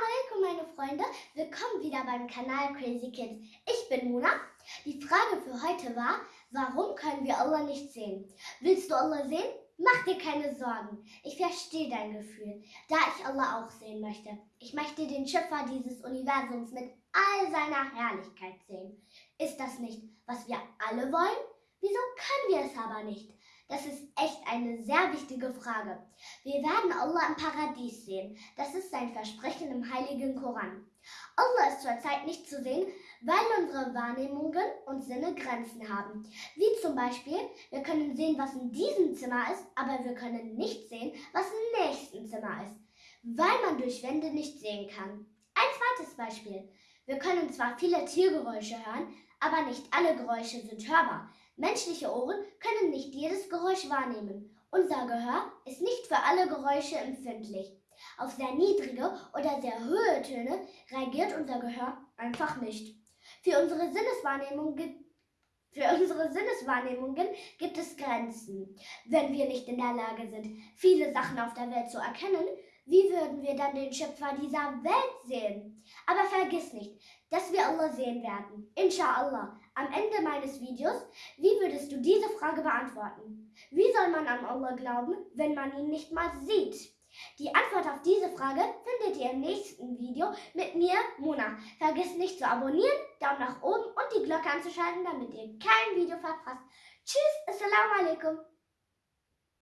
alaikum meine Freunde, willkommen wieder beim Kanal Crazy Kids. Ich bin Mona. Die Frage für heute war, warum können wir Allah nicht sehen? Willst du Allah sehen? Mach dir keine Sorgen. Ich verstehe dein Gefühl, da ich Allah auch sehen möchte. Ich möchte den Schöpfer dieses Universums mit all seiner Herrlichkeit sehen. Ist das nicht, was wir alle wollen? Wieso können wir es aber nicht? Das ist echt eine sehr wichtige Frage. Wir werden Allah im Paradies sehen. Das ist sein Versprechen im heiligen Koran. Allah ist zurzeit nicht zu sehen, weil unsere Wahrnehmungen und Sinne Grenzen haben. Wie zum Beispiel, wir können sehen, was in diesem Zimmer ist, aber wir können nicht sehen, was im nächsten Zimmer ist, weil man durch Wände nicht sehen kann. Ein zweites Beispiel. Wir können zwar viele Tiergeräusche hören, aber nicht alle Geräusche sind hörbar. Menschliche Ohren können nicht Geräusch wahrnehmen. Unser Gehör ist nicht für alle Geräusche empfindlich. Auf sehr niedrige oder sehr hohe Töne reagiert unser Gehör einfach nicht. Für unsere für unsere Sinneswahrnehmungen gibt es Grenzen. Wenn wir nicht in der Lage sind, viele Sachen auf der Welt zu erkennen, wie würden wir dann den Schöpfer dieser Welt sehen? Aber vergiss nicht, dass wir Allah sehen werden. Inshallah. Am Ende meines Videos, wie würdest du diese Frage beantworten? Wie soll man an Allah glauben, wenn man ihn nicht mal sieht? Die Antwort auf diese Frage findet ihr im nächsten Video mit mir, Mona. Vergiss nicht zu abonnieren, Daumen nach oben und die Glocke anzuschalten, damit ihr kein Video verpasst. Tschüss, Assalamu alaikum.